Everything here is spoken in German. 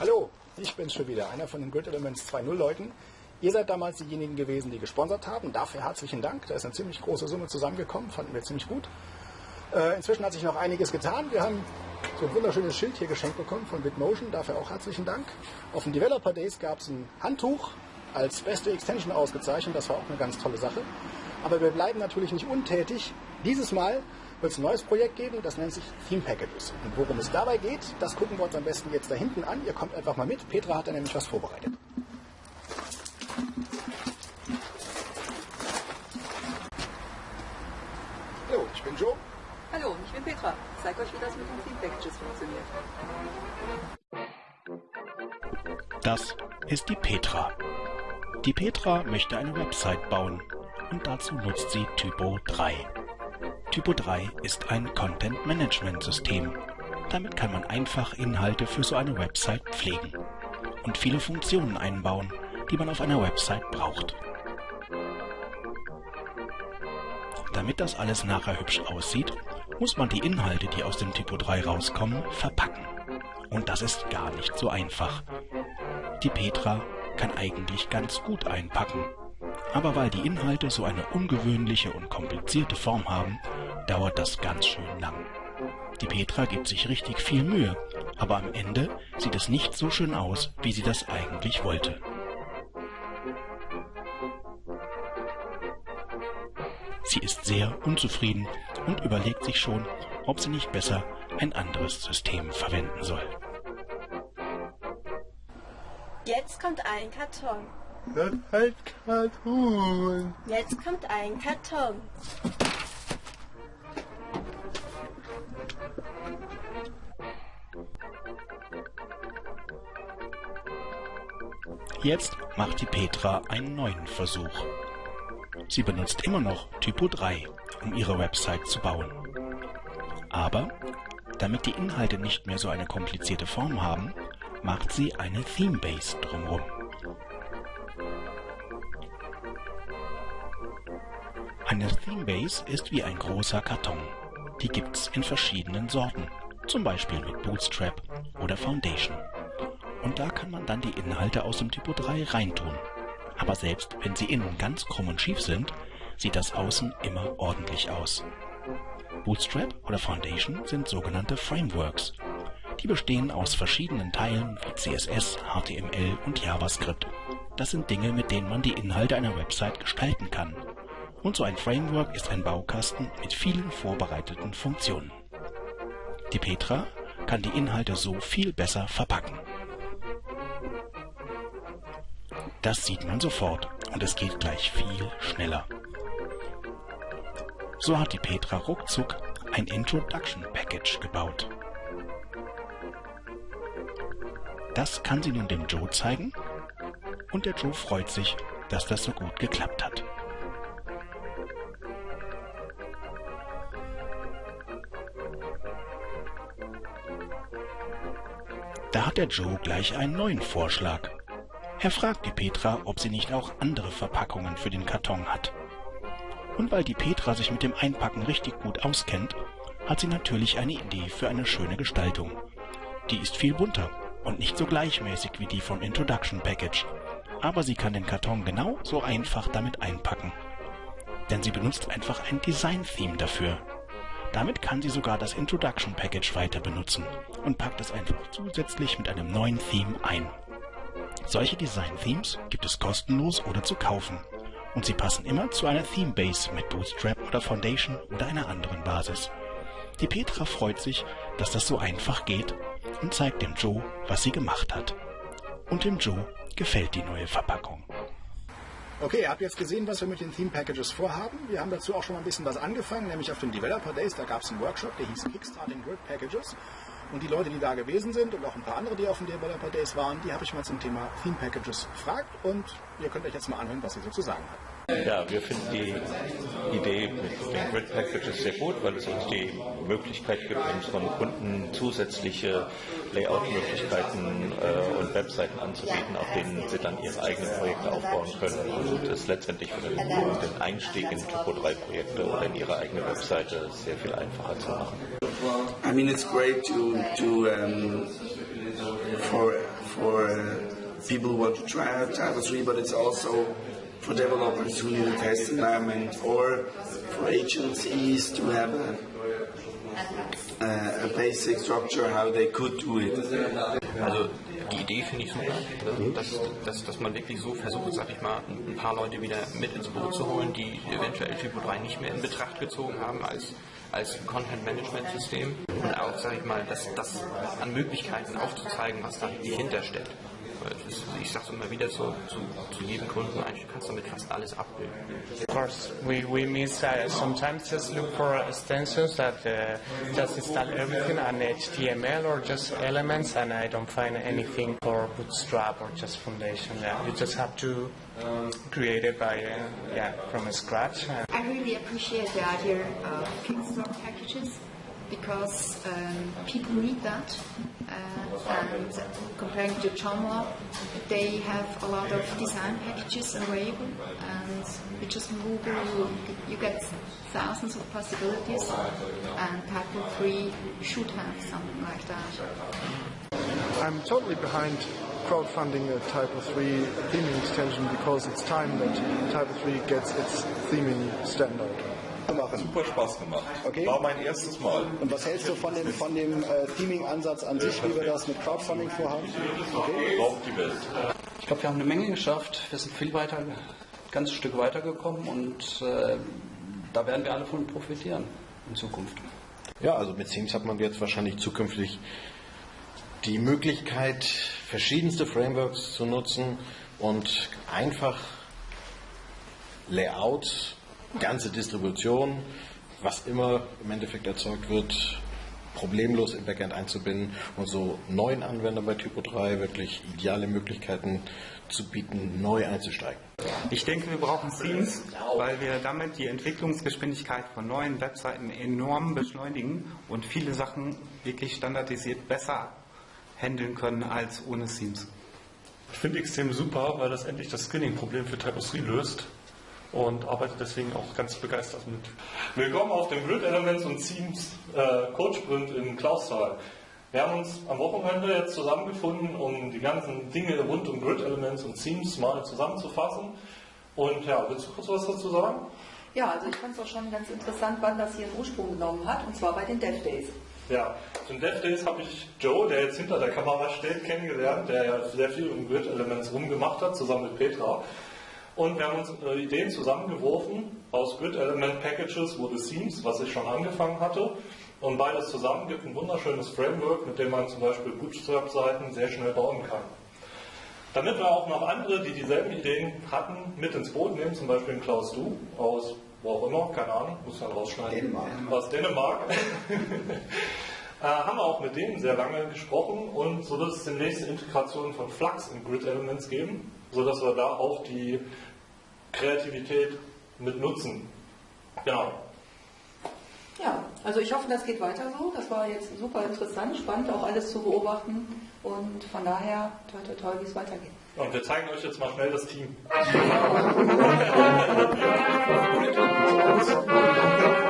Hallo, ich bin's schon wieder, einer von den Grid Elements 2.0 Leuten. Ihr seid damals diejenigen gewesen, die gesponsert haben. Dafür herzlichen Dank. Da ist eine ziemlich große Summe zusammengekommen, fanden wir ziemlich gut. Äh, inzwischen hat sich noch einiges getan. Wir haben so ein wunderschönes Schild hier geschenkt bekommen von Bitmotion. Dafür auch herzlichen Dank. Auf den Developer Days gab es ein Handtuch als beste Extension ausgezeichnet. Das war auch eine ganz tolle Sache. Aber wir bleiben natürlich nicht untätig. Dieses Mal wird es ein neues Projekt geben, das nennt sich Theme Packages. Und worum es dabei geht, das gucken wir uns am besten jetzt da hinten an. Ihr kommt einfach mal mit. Petra hat da nämlich was vorbereitet. Hallo, ich bin Joe. Hallo, ich bin Petra. Ich zeige euch, wie das mit den Theme Packages funktioniert. Das ist die Petra. Die Petra möchte eine Website bauen und dazu nutzt sie Typo 3. Typo 3 ist ein Content-Management-System. Damit kann man einfach Inhalte für so eine Website pflegen und viele Funktionen einbauen, die man auf einer Website braucht. Damit das alles nachher hübsch aussieht, muss man die Inhalte, die aus dem Typo 3 rauskommen, verpacken. Und das ist gar nicht so einfach. Die Petra kann eigentlich ganz gut einpacken. Aber weil die Inhalte so eine ungewöhnliche und komplizierte Form haben, dauert das ganz schön lang. Die Petra gibt sich richtig viel Mühe, aber am Ende sieht es nicht so schön aus, wie sie das eigentlich wollte. Sie ist sehr unzufrieden und überlegt sich schon, ob sie nicht besser ein anderes System verwenden soll. Jetzt kommt ein Karton. Das heißt Karton. Jetzt kommt ein Karton. Jetzt macht die Petra einen neuen Versuch. Sie benutzt immer noch Typo 3, um ihre Website zu bauen. Aber damit die Inhalte nicht mehr so eine komplizierte Form haben, macht sie eine Themebase drumherum. Eine Themebase ist wie ein großer Karton. Die gibt's in verschiedenen Sorten, zum Beispiel mit Bootstrap oder Foundation. Und da kann man dann die Inhalte aus dem Typo 3 reintun. Aber selbst wenn sie innen ganz krumm und schief sind, sieht das außen immer ordentlich aus. Bootstrap oder Foundation sind sogenannte Frameworks. Die bestehen aus verschiedenen Teilen wie CSS, HTML und JavaScript. Das sind Dinge, mit denen man die Inhalte einer Website gestalten kann. Und so ein Framework ist ein Baukasten mit vielen vorbereiteten Funktionen. Die Petra kann die Inhalte so viel besser verpacken. Das sieht man sofort und es geht gleich viel schneller. So hat die Petra ruckzuck ein Introduction Package gebaut. Das kann sie nun dem Joe zeigen und der Joe freut sich, dass das so gut geklappt hat. Da hat der Joe gleich einen neuen Vorschlag. Er fragt die Petra, ob sie nicht auch andere Verpackungen für den Karton hat. Und weil die Petra sich mit dem Einpacken richtig gut auskennt, hat sie natürlich eine Idee für eine schöne Gestaltung. Die ist viel bunter und nicht so gleichmäßig wie die vom Introduction Package, aber sie kann den Karton genau so einfach damit einpacken. Denn sie benutzt einfach ein Design-Theme dafür. Damit kann sie sogar das Introduction Package weiter benutzen und packt es einfach zusätzlich mit einem neuen Theme ein. Solche Design-Themes gibt es kostenlos oder zu kaufen. Und sie passen immer zu einer Theme-Base mit Bootstrap oder Foundation oder einer anderen Basis. Die Petra freut sich, dass das so einfach geht und zeigt dem Joe, was sie gemacht hat. Und dem Joe gefällt die neue Verpackung. Okay, ihr habt jetzt gesehen, was wir mit den Theme Packages vorhaben. Wir haben dazu auch schon mal ein bisschen was angefangen, nämlich auf den Developer Days, da gab es einen Workshop, der hieß Kickstarting Grid Packages. Und die Leute, die da gewesen sind und auch ein paar andere, die auf den Developer Days waren, die habe ich mal zum Thema Theme Packages gefragt und ihr könnt euch jetzt mal anhören, was sie so zu sagen haben. Ja, wir finden die Idee mit den Grid Packages sehr gut, weil es uns die Möglichkeit gibt, unseren Kunden zusätzliche Layout-Möglichkeiten äh, und Webseiten anzubieten, auf denen sie dann ihre eigenen Projekte aufbauen können und es letztendlich für den, den Einstieg in Typo 3 Projekte oder in ihre eigene Webseite sehr viel einfacher zu machen. I mean, it's great to to um, for for uh, people who want to try out Type 3, but it's also for developers who need a test environment or for agencies to have a, a, a basic structure how they could do it. Also die Idee finde ich super, dass, dass, dass man wirklich so versucht, sag ich mal, ein paar Leute wieder mit ins Boot zu holen, die eventuell Typo 3 nicht mehr in Betracht gezogen haben als, als Content-Management-System und auch, sag ich mal, das, das an Möglichkeiten aufzuzeigen, was da dahinter steckt. Ist, ich sage immer wieder zu, zu, zu, jedem Kunden, eigentlich kannst du damit fast alles abbilden. Of course, we, we miss uh, sometimes just look for extensions that uh, just install everything on HTML or just elements, and I don't find anything for Bootstrap or just Foundation. Yeah, you just have to create it by uh, yeah from scratch. I really appreciate the idea of Kingstorm packages because um, people need that. Uh, and comparing to Java, they have a lot of design packages available, and with just Google, you, you get thousands of possibilities, and Typo 3 should have something like that. I'm totally behind crowdfunding a Typo 3 theming extension because it's time that Typo 3 gets its theming standard. Machen. Super Spaß gemacht. Okay. War mein erstes Mal. Und was hältst du von dem, von dem äh, Theming-Ansatz an sich, wie wir das mit Crowdfunding vorhaben? Okay. Braucht die Welt. Ich glaube, wir haben eine Menge geschafft. Wir sind viel weiter, ein ganzes Stück weitergekommen und äh, da werden wir alle von profitieren in Zukunft. Ja, also mit Themes hat man jetzt wahrscheinlich zukünftig die Möglichkeit, verschiedenste Frameworks zu nutzen und einfach Layouts ganze Distribution, was immer im Endeffekt erzeugt wird, problemlos im Backend einzubinden und so neuen Anwendern bei Typo 3 wirklich ideale Möglichkeiten zu bieten, neu einzusteigen. Ich denke, wir brauchen Themes, weil wir damit die Entwicklungsgeschwindigkeit von neuen Webseiten enorm beschleunigen und viele Sachen wirklich standardisiert besser handeln können als ohne Themes. Ich finde XTM super, weil das endlich das Skinning-Problem für Typo 3 löst und arbeite deswegen auch ganz begeistert mit. Willkommen auf dem Grid Elements und Themes äh, Code Sprint in Klausthal. Wir haben uns am Wochenende jetzt zusammengefunden, um die ganzen Dinge rund um Grid Elements und Themes mal zusammenzufassen. Und ja, willst du kurz was dazu sagen? Ja, also ich fand es auch schon ganz interessant, wann das hier einen Ursprung genommen hat, und zwar bei den Dev Days. Ja, zum Dev Days habe ich Joe, der jetzt hinter der Kamera steht, kennengelernt, der ja sehr viel um Grid Elements rumgemacht hat, zusammen mit Petra. Und wir haben uns Ideen zusammengeworfen. Aus Grid Element Packages wurde Themes, was ich schon angefangen hatte. Und beides zusammen gibt ein wunderschönes Framework, mit dem man zum Beispiel Bootstrap-Seiten sehr schnell bauen kann. Damit wir auch noch andere, die dieselben Ideen hatten, mit ins Boot nehmen, zum Beispiel Klaus Du aus wo auch immer, keine Ahnung, muss man rausschneiden. Dänemark. Aus Dänemark. Äh, haben wir auch mit denen sehr lange gesprochen und so wird es demnächst Integration von Flux in Grid Elements geben, sodass wir da auch die Kreativität mit nutzen. Genau. Ja, also ich hoffe, das geht weiter so. Das war jetzt super interessant, spannend, auch alles zu beobachten. Und von daher, toll, toll, toll, wie es weitergeht. Und wir zeigen euch jetzt mal schnell das Team.